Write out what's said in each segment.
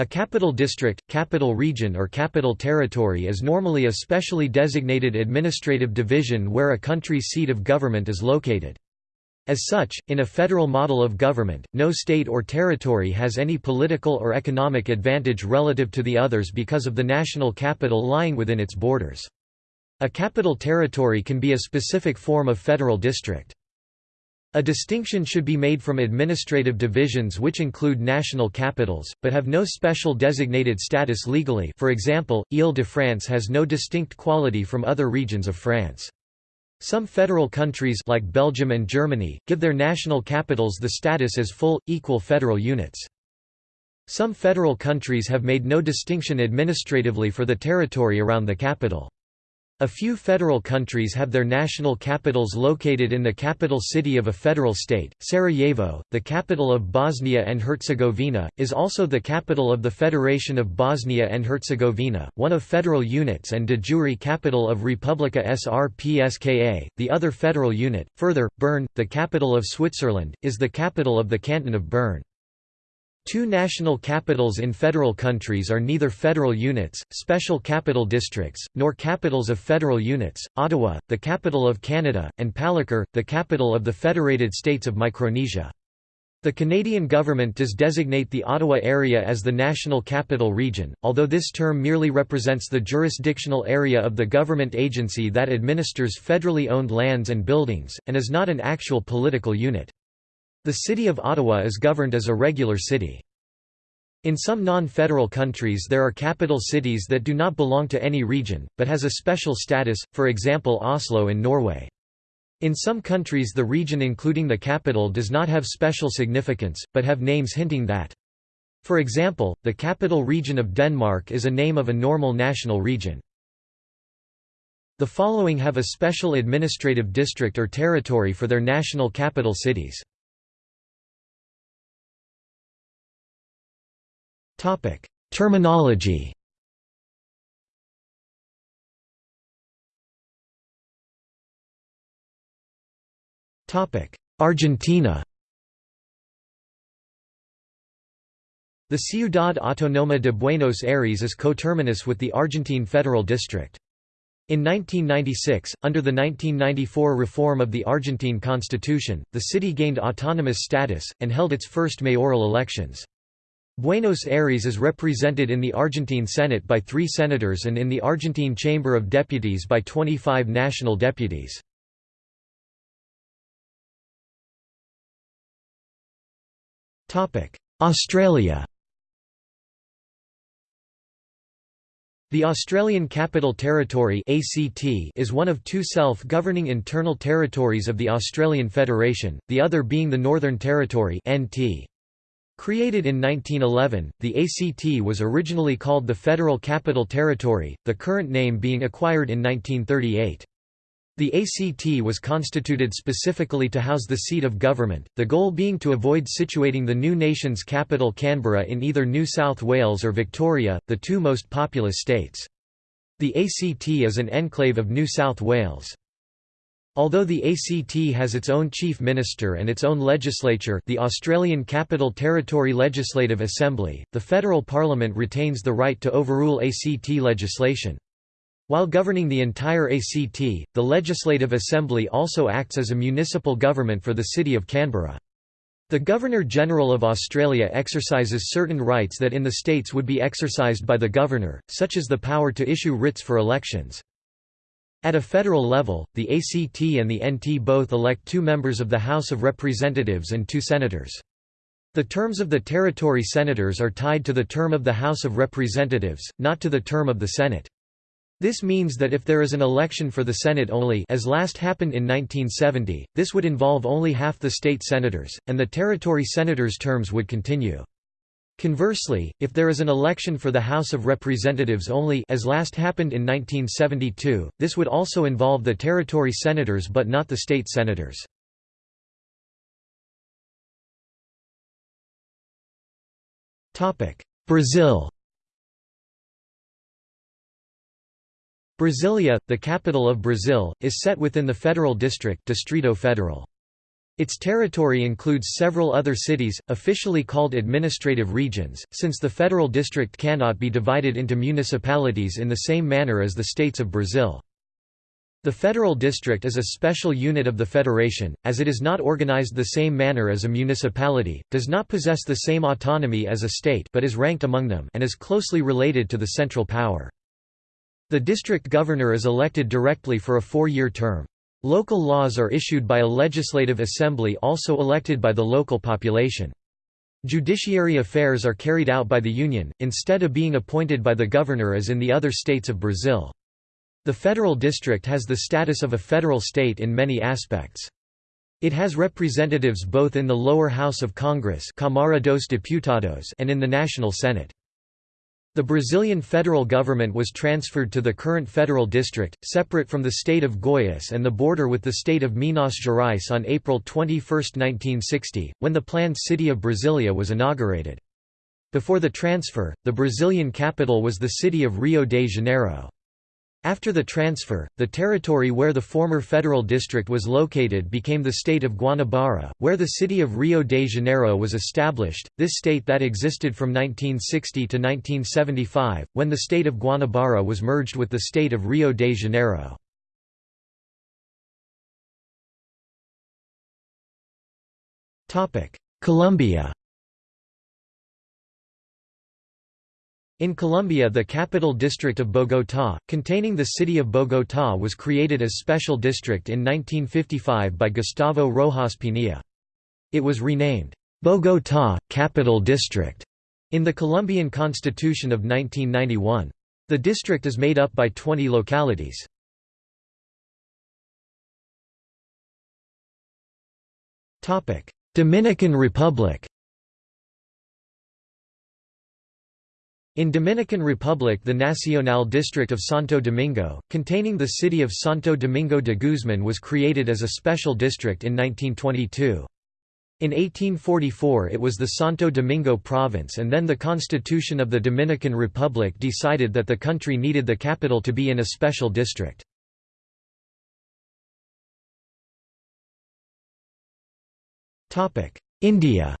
A capital district, capital region or capital territory is normally a specially designated administrative division where a country's seat of government is located. As such, in a federal model of government, no state or territory has any political or economic advantage relative to the others because of the national capital lying within its borders. A capital territory can be a specific form of federal district. A distinction should be made from administrative divisions which include national capitals, but have no special designated status legally for example, Ile-de-France has no distinct quality from other regions of France. Some federal countries like Belgium and Germany, give their national capitals the status as full, equal federal units. Some federal countries have made no distinction administratively for the territory around the capital. A few federal countries have their national capitals located in the capital city of a federal state. Sarajevo, the capital of Bosnia and Herzegovina, is also the capital of the Federation of Bosnia and Herzegovina, one of federal units and de jure capital of Republika Srpska, the other federal unit. Further, Bern, the capital of Switzerland, is the capital of the canton of Bern. Two national capitals in federal countries are neither federal units, special capital districts, nor capitals of federal units, Ottawa, the capital of Canada, and Palikir, the capital of the Federated States of Micronesia. The Canadian government does designate the Ottawa area as the National Capital Region, although this term merely represents the jurisdictional area of the government agency that administers federally owned lands and buildings, and is not an actual political unit. The City of Ottawa is governed as a regular city. In some non-federal countries there are capital cities that do not belong to any region, but has a special status, for example Oslo in Norway. In some countries the region including the capital does not have special significance, but have names hinting that. For example, the capital region of Denmark is a name of a normal national region. The following have a special administrative district or territory for their national capital cities. Topic: Terminology. Topic: Argentina. The Ciudad Autónoma de Buenos Aires is coterminous with the Argentine Federal District. In 1996, under the 1994 reform of the Argentine constitution, the city gained autonomous status, and held its first mayoral elections. Buenos Aires is represented in the Argentine Senate by three senators and in the Argentine Chamber of Deputies by 25 national deputies. Australia The Australian Capital Territory (ACT) is one of two self-governing internal territories of the Australian Federation, the other being the Northern Territory (NT). Created in 1911, the ACT was originally called the Federal Capital Territory, the current name being acquired in 1938. The ACT was constituted specifically to house the seat of government, the goal being to avoid situating the new nation's capital Canberra in either New South Wales or Victoria, the two most populous states. The ACT is an enclave of New South Wales. Although the ACT has its own chief minister and its own legislature the Australian Capital Territory Legislative Assembly, the federal parliament retains the right to overrule ACT legislation. While governing the entire ACT, the Legislative Assembly also acts as a municipal government for the City of Canberra. The Governor-General of Australia exercises certain rights that in the states would be exercised by the Governor, such as the power to issue writs for elections. At a federal level, the ACT and the NT both elect two members of the House of Representatives and two senators. The terms of the territory senators are tied to the term of the House of Representatives, not to the term of the Senate. This means that if there is an election for the Senate only as last happened in 1970, this would involve only half the state senators, and the territory senators' terms would continue. Conversely, if there is an election for the House of Representatives only as last happened in 1972, this would also involve the territory senators but not the state senators. Brazil Brasilia, the capital of Brazil, is set within the Federal District Distrito Federal. Its territory includes several other cities, officially called administrative regions, since the federal district cannot be divided into municipalities in the same manner as the states of Brazil. The federal district is a special unit of the federation, as it is not organized the same manner as a municipality, does not possess the same autonomy as a state but is ranked among them and is closely related to the central power. The district governor is elected directly for a four-year term. Local laws are issued by a legislative assembly also elected by the local population. Judiciary affairs are carried out by the Union, instead of being appointed by the governor as in the other states of Brazil. The federal district has the status of a federal state in many aspects. It has representatives both in the lower house of Congress Câmara dos Deputados and in the National Senate. The Brazilian federal government was transferred to the current federal district, separate from the state of Goiás and the border with the state of Minas Gerais on April 21, 1960, when the planned city of Brasilia was inaugurated. Before the transfer, the Brazilian capital was the city of Rio de Janeiro. After the transfer, the territory where the former federal district was located became the state of Guanabara, where the city of Rio de Janeiro was established, this state that existed from 1960 to 1975, when the state of Guanabara was merged with the state of Rio de Janeiro. Colombia In Colombia the capital district of Bogotá, containing the city of Bogotá was created as special district in 1955 by Gustavo Rojas Pinilla. It was renamed, Bogotá, Capital District, in the Colombian Constitution of 1991. The district is made up by 20 localities. Dominican Republic In Dominican Republic the Nacional district of Santo Domingo, containing the city of Santo Domingo de Guzman was created as a special district in 1922. In 1844 it was the Santo Domingo province and then the Constitution of the Dominican Republic decided that the country needed the capital to be in a special district. India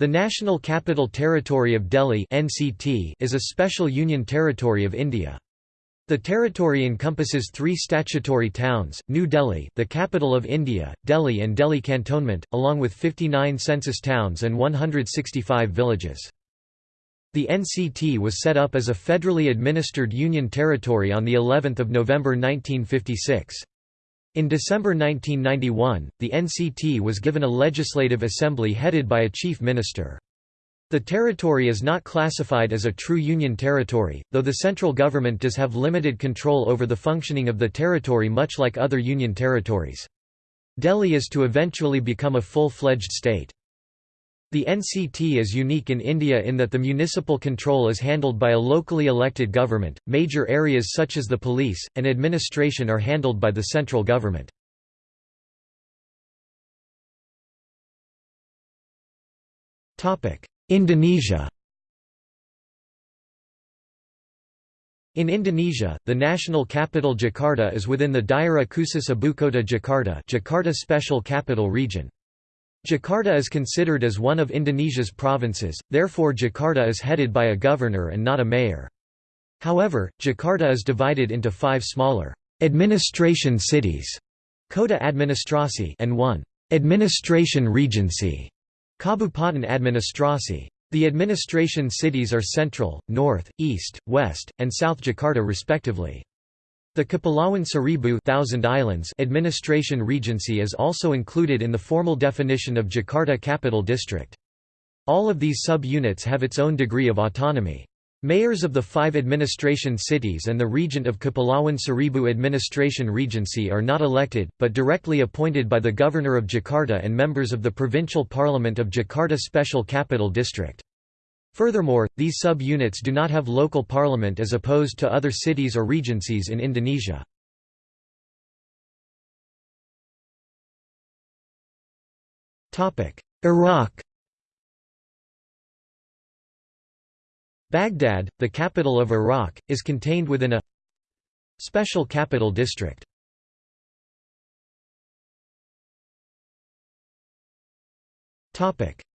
The National Capital Territory of Delhi (NCT) is a special union territory of India. The territory encompasses three statutory towns, New Delhi, the capital of India, Delhi and Delhi Cantonment, along with 59 census towns and 165 villages. The NCT was set up as a federally administered union territory on the 11th of November 1956. In December 1991, the NCT was given a legislative assembly headed by a chief minister. The territory is not classified as a true union territory, though the central government does have limited control over the functioning of the territory much like other union territories. Delhi is to eventually become a full-fledged state. The NCT is unique in India in that the municipal control is handled by a locally elected government, major areas such as the police, and administration are handled by the central government. Indonesia In Indonesia, the national capital Jakarta is within the Daerah Khusus Ibukota Jakarta Jakarta Special Capital Region. Jakarta is considered as one of Indonesia's provinces, therefore Jakarta is headed by a governor and not a mayor. However, Jakarta is divided into five smaller administration cities Kota Administrasi and one administration regency Kabupaten Administrasi. The administration cities are Central, North, East, West, and South Jakarta respectively. The Kepulauan Seribu Thousand Islands administration regency is also included in the formal definition of Jakarta Capital District. All of these sub-units have its own degree of autonomy. Mayors of the five administration cities and the Regent of Kepulauan Seribu Administration Regency are not elected, but directly appointed by the Governor of Jakarta and members of the Provincial Parliament of Jakarta Special Capital District. Furthermore, these sub-units do not have local parliament as opposed to other cities or regencies in Indonesia. Iraq Baghdad, the capital of Iraq, is contained within a special capital district.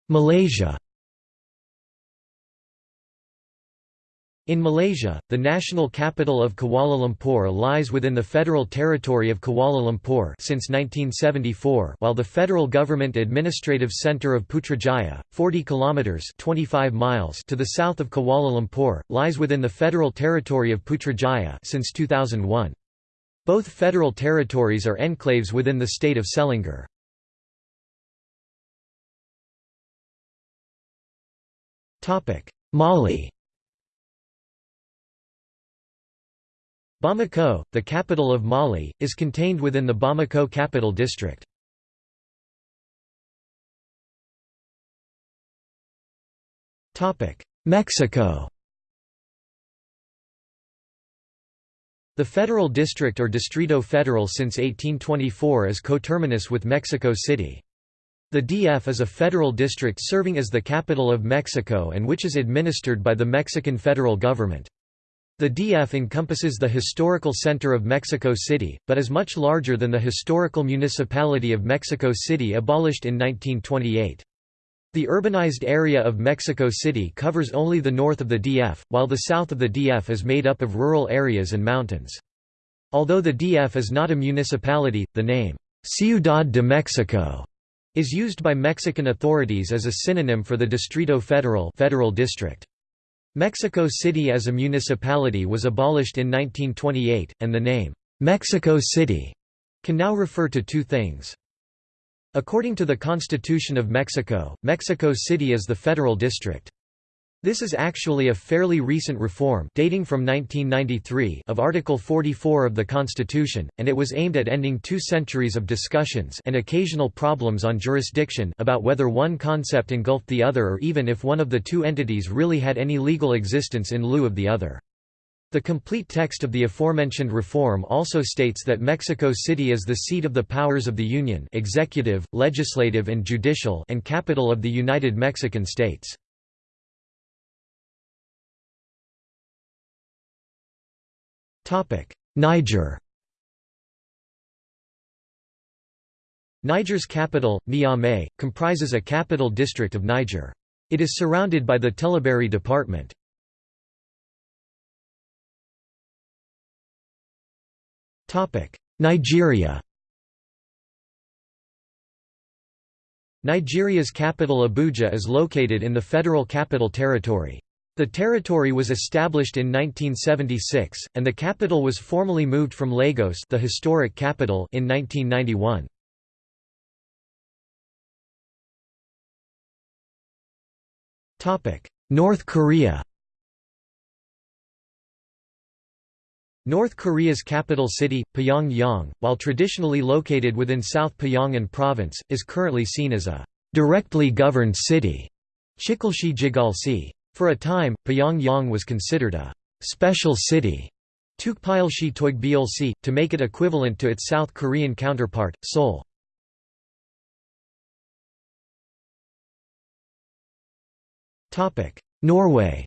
Malaysia In Malaysia, the national capital of Kuala Lumpur lies within the Federal Territory of Kuala Lumpur since 1974 while the federal government administrative centre of Putrajaya, 40 kilometres 25 miles to the south of Kuala Lumpur, lies within the Federal Territory of Putrajaya since 2001. Both federal territories are enclaves within the state of Selangor. Topic: Mali Bamako, the capital of Mali, is contained within the Bamako Capital District. Mexico The Federal District or Distrito Federal since 1824 is coterminous with Mexico City. The DF is a federal district serving as the capital of Mexico and which is administered by the Mexican federal government. The DF encompasses the historical center of Mexico City, but is much larger than the historical municipality of Mexico City abolished in 1928. The urbanized area of Mexico City covers only the north of the DF, while the south of the DF is made up of rural areas and mountains. Although the DF is not a municipality, the name, Ciudad de Mexico, is used by Mexican authorities as a synonym for the Distrito Federal federal district. Mexico City as a municipality was abolished in 1928, and the name, Mexico City, can now refer to two things. According to the Constitution of Mexico, Mexico City is the federal district. This is actually a fairly recent reform dating from 1993 of Article 44 of the Constitution, and it was aimed at ending two centuries of discussions and occasional problems on jurisdiction about whether one concept engulfed the other or even if one of the two entities really had any legal existence in lieu of the other. The complete text of the aforementioned reform also states that Mexico City is the seat of the powers of the Union executive, legislative and judicial and capital of the United Mexican States. Niger Niger's capital, Niamey, comprises a capital district of Niger. It is surrounded by the Tillabéri department. Nigeria Nigeria's capital Abuja is located in the Federal Capital Territory. The territory was established in 1976, and the capital was formally moved from Lagos the historic capital in 1991. North Korea North Korea's capital city, Pyongyang, while traditionally located within South Pyongan province, is currently seen as a «directly governed city» Jigalsi. For a time, Pyongyang was considered a «special city» to make it equivalent to its South Korean counterpart, Seoul. Norway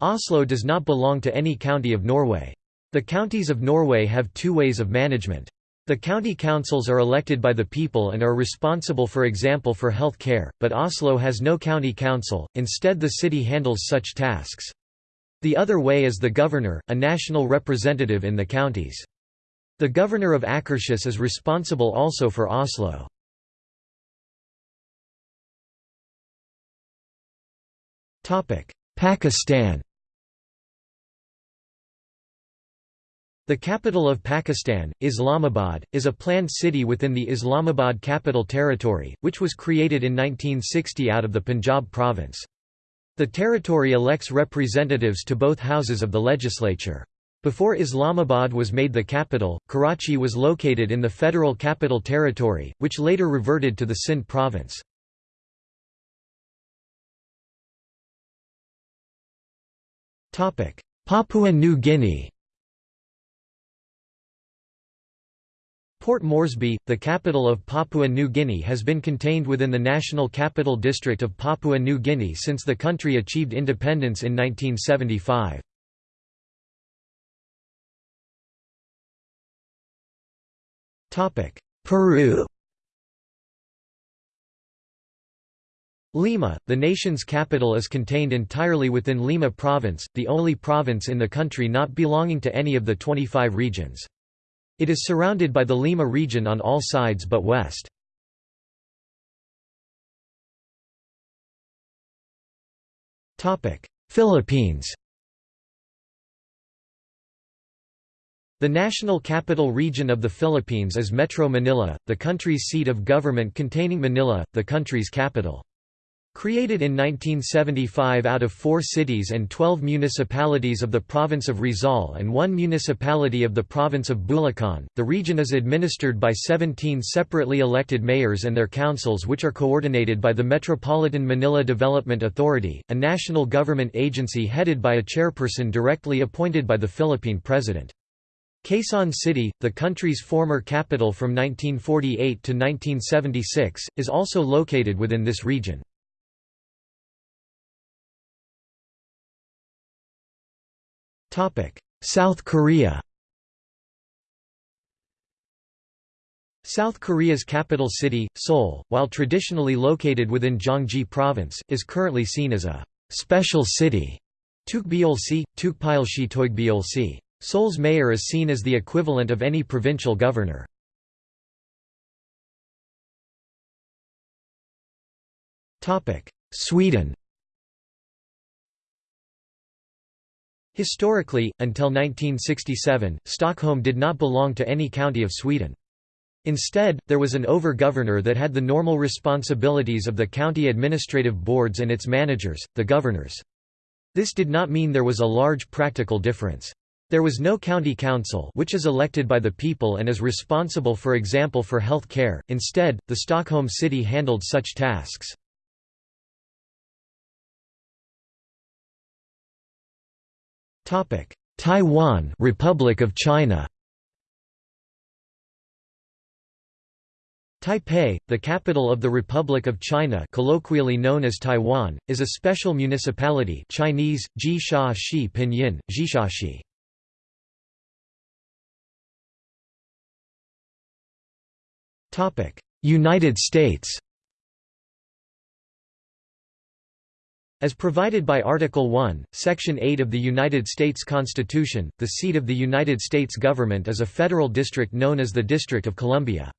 Oslo does not belong to any county of Norway. The counties of Norway have two ways of management. The county councils are elected by the people and are responsible for example for health care, but Oslo has no county council, instead the city handles such tasks. The other way is the governor, a national representative in the counties. The governor of Akershus is responsible also for Oslo. Pakistan The capital of Pakistan, Islamabad, is a planned city within the Islamabad Capital Territory, which was created in 1960 out of the Punjab province. The territory elects representatives to both houses of the legislature. Before Islamabad was made the capital, Karachi was located in the Federal Capital Territory, which later reverted to the Sindh province. Papua New Guinea Port Moresby, the capital of Papua New Guinea has been contained within the National Capital District of Papua New Guinea since the country achieved independence in 1975. Peru Lima, the nation's capital is contained entirely within Lima province, the only province in the country not belonging to any of the 25 regions. It is surrounded by the Lima region on all sides but west. Philippines The National Capital Region of the Philippines is Metro Manila, the country's seat of government containing Manila, the country's capital. Created in 1975 out of four cities and 12 municipalities of the province of Rizal and one municipality of the province of Bulacan, the region is administered by 17 separately elected mayors and their councils which are coordinated by the Metropolitan Manila Development Authority, a national government agency headed by a chairperson directly appointed by the Philippine President. Quezon City, the country's former capital from 1948 to 1976, is also located within this region. South Korea South Korea's capital city, Seoul, while traditionally located within Gyeonggi Province, is currently seen as a «special city». Seoul's mayor is seen as the equivalent of any provincial governor. Sweden Historically, until 1967, Stockholm did not belong to any county of Sweden. Instead, there was an over-governor that had the normal responsibilities of the county administrative boards and its managers, the governors. This did not mean there was a large practical difference. There was no county council which is elected by the people and is responsible for example for health care, instead, the Stockholm city handled such tasks. Taiwan Republic of China. Taipei, the capital of the Republic of China colloquially known as Taiwan, is a special municipality Chinese, Jisha Shi Pinyin, Jishashi. United States As provided by Article 1, Section 8 of the United States Constitution, the seat of the United States government is a federal district known as the District of Columbia.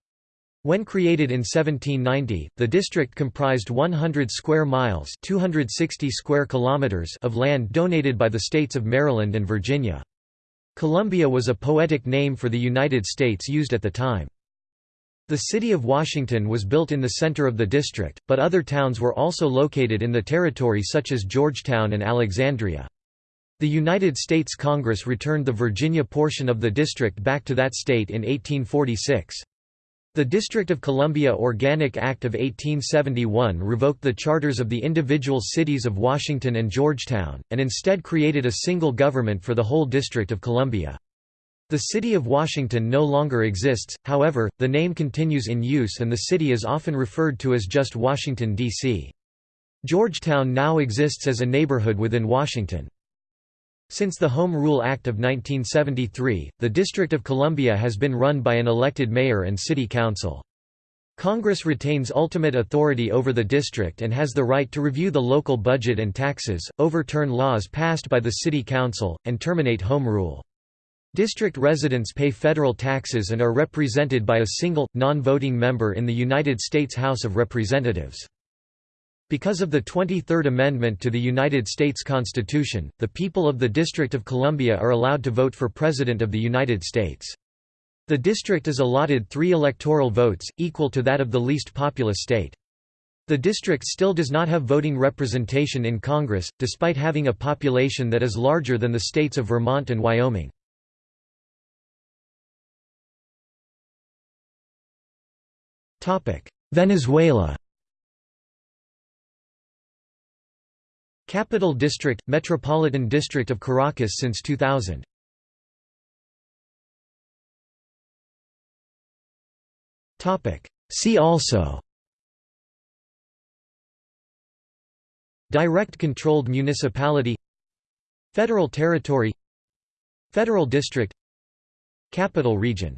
When created in 1790, the district comprised 100 square miles 260 square kilometers of land donated by the states of Maryland and Virginia. Columbia was a poetic name for the United States used at the time. The city of Washington was built in the center of the district, but other towns were also located in the territory such as Georgetown and Alexandria. The United States Congress returned the Virginia portion of the district back to that state in 1846. The District of Columbia Organic Act of 1871 revoked the charters of the individual cities of Washington and Georgetown, and instead created a single government for the whole District of Columbia. The city of Washington no longer exists, however, the name continues in use and the city is often referred to as just Washington, D.C. Georgetown now exists as a neighborhood within Washington. Since the Home Rule Act of 1973, the District of Columbia has been run by an elected mayor and city council. Congress retains ultimate authority over the district and has the right to review the local budget and taxes, overturn laws passed by the city council, and terminate home rule. District residents pay federal taxes and are represented by a single, non-voting member in the United States House of Representatives. Because of the 23rd Amendment to the United States Constitution, the people of the District of Columbia are allowed to vote for President of the United States. The district is allotted three electoral votes, equal to that of the least populous state. The district still does not have voting representation in Congress, despite having a population that is larger than the states of Vermont and Wyoming. Venezuela. Capital District – Metropolitan District of Caracas since 2000 See also. Direct controlled municipality. Federal territory. Federal district. Capital region